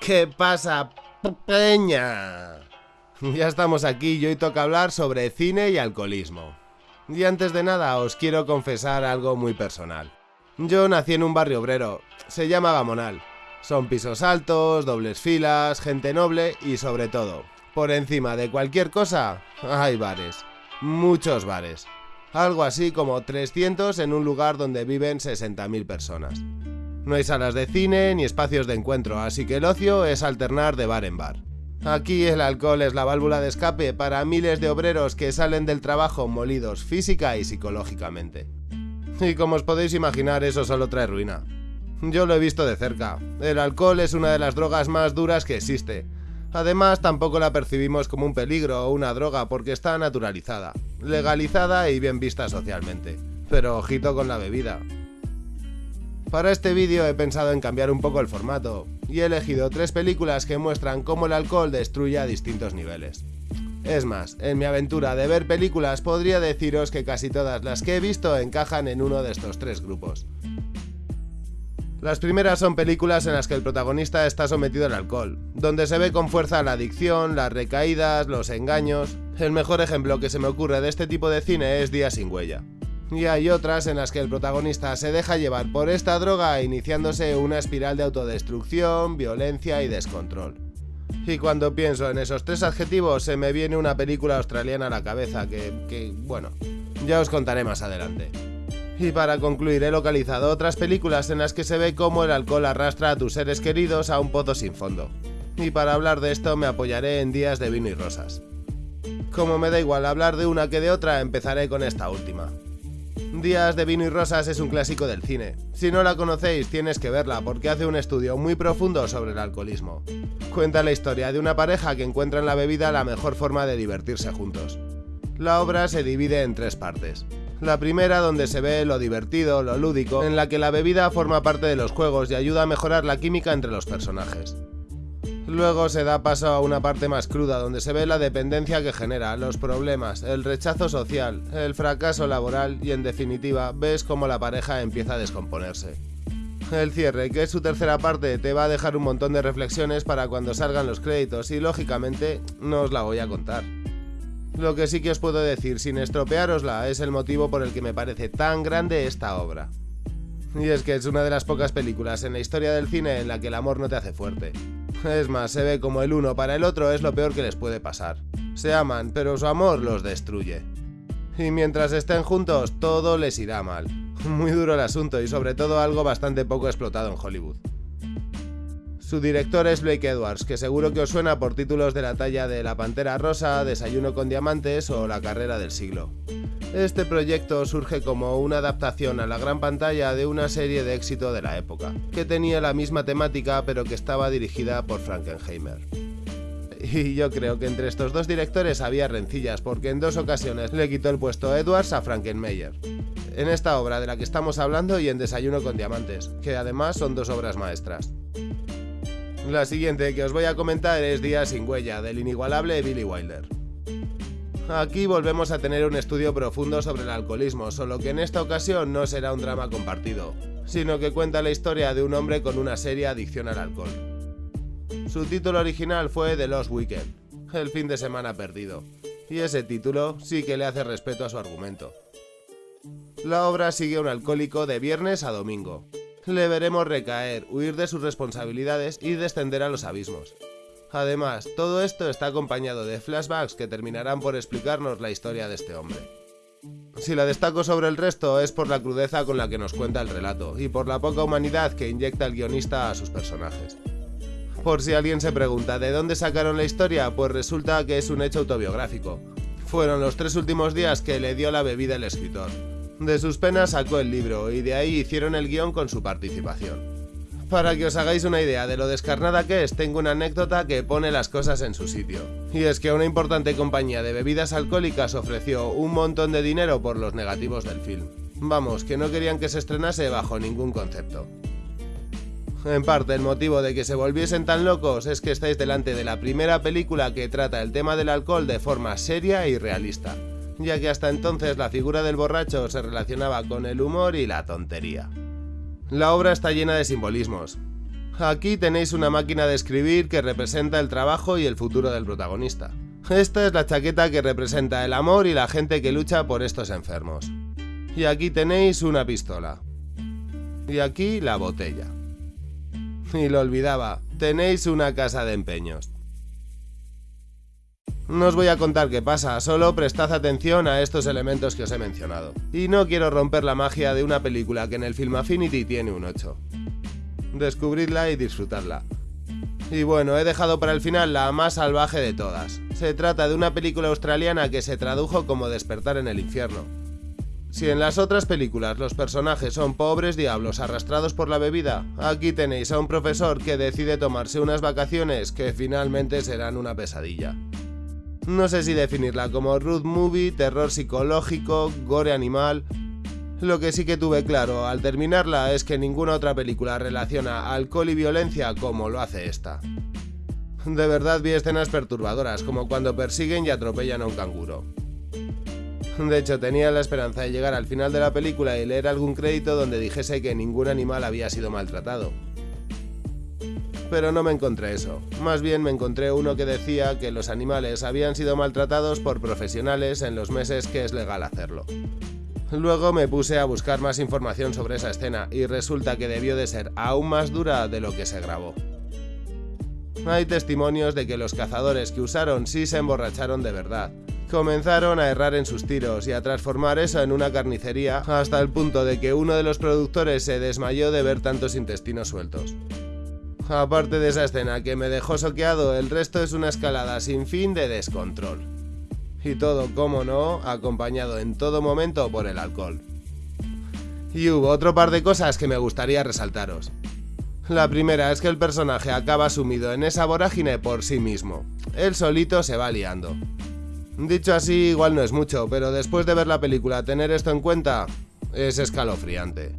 ¿Qué pasa, peña? Ya estamos aquí y hoy toca hablar sobre cine y alcoholismo. Y antes de nada os quiero confesar algo muy personal. Yo nací en un barrio obrero, se llama Gamonal. Son pisos altos, dobles filas, gente noble y sobre todo, por encima de cualquier cosa, hay bares. Muchos bares. Algo así como 300 en un lugar donde viven 60.000 personas. No hay salas de cine ni espacios de encuentro, así que el ocio es alternar de bar en bar. Aquí el alcohol es la válvula de escape para miles de obreros que salen del trabajo molidos física y psicológicamente. Y como os podéis imaginar, eso solo trae ruina. Yo lo he visto de cerca. El alcohol es una de las drogas más duras que existe. Además, tampoco la percibimos como un peligro o una droga porque está naturalizada, legalizada y bien vista socialmente. Pero ojito con la bebida. Para este vídeo he pensado en cambiar un poco el formato, y he elegido tres películas que muestran cómo el alcohol destruye a distintos niveles. Es más, en mi aventura de ver películas podría deciros que casi todas las que he visto encajan en uno de estos tres grupos. Las primeras son películas en las que el protagonista está sometido al alcohol, donde se ve con fuerza la adicción, las recaídas, los engaños... El mejor ejemplo que se me ocurre de este tipo de cine es Día sin huella y hay otras en las que el protagonista se deja llevar por esta droga iniciándose una espiral de autodestrucción, violencia y descontrol. Y cuando pienso en esos tres adjetivos se me viene una película australiana a la cabeza que, que, bueno, ya os contaré más adelante. Y para concluir he localizado otras películas en las que se ve cómo el alcohol arrastra a tus seres queridos a un pozo sin fondo. Y para hablar de esto me apoyaré en Días de Vino y Rosas. Como me da igual hablar de una que de otra, empezaré con esta última. Días de vino y rosas es un clásico del cine. Si no la conocéis, tienes que verla porque hace un estudio muy profundo sobre el alcoholismo. Cuenta la historia de una pareja que encuentra en la bebida la mejor forma de divertirse juntos. La obra se divide en tres partes. La primera donde se ve lo divertido, lo lúdico, en la que la bebida forma parte de los juegos y ayuda a mejorar la química entre los personajes. Luego se da paso a una parte más cruda donde se ve la dependencia que genera, los problemas, el rechazo social, el fracaso laboral y en definitiva ves cómo la pareja empieza a descomponerse. El cierre, que es su tercera parte, te va a dejar un montón de reflexiones para cuando salgan los créditos y lógicamente no os la voy a contar. Lo que sí que os puedo decir sin estropearosla es el motivo por el que me parece tan grande esta obra. Y es que es una de las pocas películas en la historia del cine en la que el amor no te hace fuerte. Es más, se ve como el uno para el otro es lo peor que les puede pasar. Se aman, pero su amor los destruye. Y mientras estén juntos, todo les irá mal. Muy duro el asunto y sobre todo algo bastante poco explotado en Hollywood. Su director es Blake Edwards, que seguro que os suena por títulos de la talla de La Pantera Rosa, Desayuno con Diamantes o La Carrera del Siglo. Este proyecto surge como una adaptación a la gran pantalla de una serie de éxito de la época, que tenía la misma temática pero que estaba dirigida por Frankenheimer. Y yo creo que entre estos dos directores había rencillas porque en dos ocasiones le quitó el puesto Edwards a Frankenmeyer. En esta obra de la que estamos hablando y en Desayuno con Diamantes, que además son dos obras maestras. La siguiente que os voy a comentar es Día sin huella, del inigualable Billy Wilder. Aquí volvemos a tener un estudio profundo sobre el alcoholismo, solo que en esta ocasión no será un drama compartido, sino que cuenta la historia de un hombre con una seria adicción al alcohol. Su título original fue The Lost Weekend, el fin de semana perdido, y ese título sí que le hace respeto a su argumento. La obra sigue a un alcohólico de viernes a domingo. Le veremos recaer, huir de sus responsabilidades y descender a los abismos. Además, todo esto está acompañado de flashbacks que terminarán por explicarnos la historia de este hombre. Si la destaco sobre el resto es por la crudeza con la que nos cuenta el relato y por la poca humanidad que inyecta el guionista a sus personajes. Por si alguien se pregunta de dónde sacaron la historia, pues resulta que es un hecho autobiográfico. Fueron los tres últimos días que le dio la bebida el escritor. De sus penas sacó el libro y de ahí hicieron el guion con su participación. Para que os hagáis una idea de lo descarnada que es, tengo una anécdota que pone las cosas en su sitio. Y es que una importante compañía de bebidas alcohólicas ofreció un montón de dinero por los negativos del film. Vamos, que no querían que se estrenase bajo ningún concepto. En parte, el motivo de que se volviesen tan locos es que estáis delante de la primera película que trata el tema del alcohol de forma seria y realista, ya que hasta entonces la figura del borracho se relacionaba con el humor y la tontería. La obra está llena de simbolismos. Aquí tenéis una máquina de escribir que representa el trabajo y el futuro del protagonista. Esta es la chaqueta que representa el amor y la gente que lucha por estos enfermos. Y aquí tenéis una pistola. Y aquí la botella. Y lo olvidaba, tenéis una casa de empeños. No os voy a contar qué pasa, solo prestad atención a estos elementos que os he mencionado. Y no quiero romper la magia de una película que en el Film Affinity tiene un 8. Descubridla y disfrutadla. Y bueno, he dejado para el final la más salvaje de todas. Se trata de una película australiana que se tradujo como Despertar en el infierno. Si en las otras películas los personajes son pobres diablos arrastrados por la bebida, aquí tenéis a un profesor que decide tomarse unas vacaciones que finalmente serán una pesadilla. No sé si definirla como road movie, terror psicológico, gore animal, lo que sí que tuve claro al terminarla es que ninguna otra película relaciona alcohol y violencia como lo hace esta. De verdad vi escenas perturbadoras, como cuando persiguen y atropellan a un canguro. De hecho, tenía la esperanza de llegar al final de la película y leer algún crédito donde dijese que ningún animal había sido maltratado. Pero no me encontré eso. Más bien me encontré uno que decía que los animales habían sido maltratados por profesionales en los meses que es legal hacerlo. Luego me puse a buscar más información sobre esa escena y resulta que debió de ser aún más dura de lo que se grabó. Hay testimonios de que los cazadores que usaron sí se emborracharon de verdad. Comenzaron a errar en sus tiros y a transformar eso en una carnicería hasta el punto de que uno de los productores se desmayó de ver tantos intestinos sueltos. Aparte de esa escena que me dejó soqueado, el resto es una escalada sin fin de descontrol. Y todo, como no, acompañado en todo momento por el alcohol. Y hubo otro par de cosas que me gustaría resaltaros. La primera es que el personaje acaba sumido en esa vorágine por sí mismo. Él solito se va liando. Dicho así, igual no es mucho, pero después de ver la película tener esto en cuenta es escalofriante.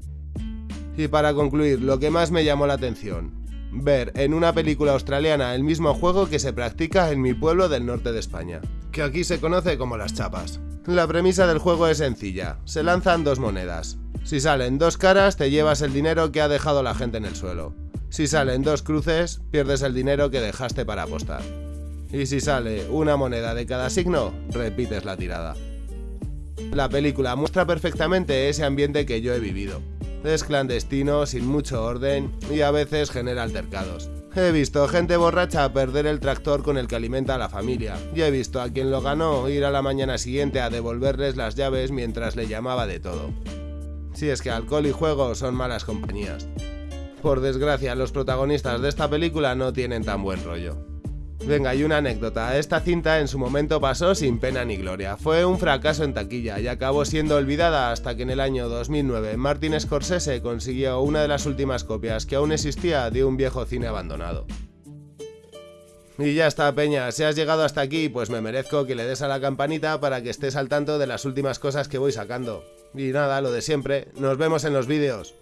Y para concluir, lo que más me llamó la atención, ver en una película australiana el mismo juego que se practica en mi pueblo del norte de España que aquí se conoce como las chapas. La premisa del juego es sencilla, se lanzan dos monedas. Si salen dos caras te llevas el dinero que ha dejado la gente en el suelo. Si salen dos cruces, pierdes el dinero que dejaste para apostar. Y si sale una moneda de cada signo, repites la tirada. La película muestra perfectamente ese ambiente que yo he vivido. Es clandestino, sin mucho orden y a veces genera altercados. He visto gente borracha perder el tractor con el que alimenta a la familia, y he visto a quien lo ganó ir a la mañana siguiente a devolverles las llaves mientras le llamaba de todo. Si es que alcohol y juego son malas compañías. Por desgracia, los protagonistas de esta película no tienen tan buen rollo. Venga, y una anécdota. Esta cinta en su momento pasó sin pena ni gloria. Fue un fracaso en taquilla y acabó siendo olvidada hasta que en el año 2009 Martin Scorsese consiguió una de las últimas copias que aún existía de un viejo cine abandonado. Y ya está, Peña, si has llegado hasta aquí, pues me merezco que le des a la campanita para que estés al tanto de las últimas cosas que voy sacando. Y nada, lo de siempre, nos vemos en los vídeos.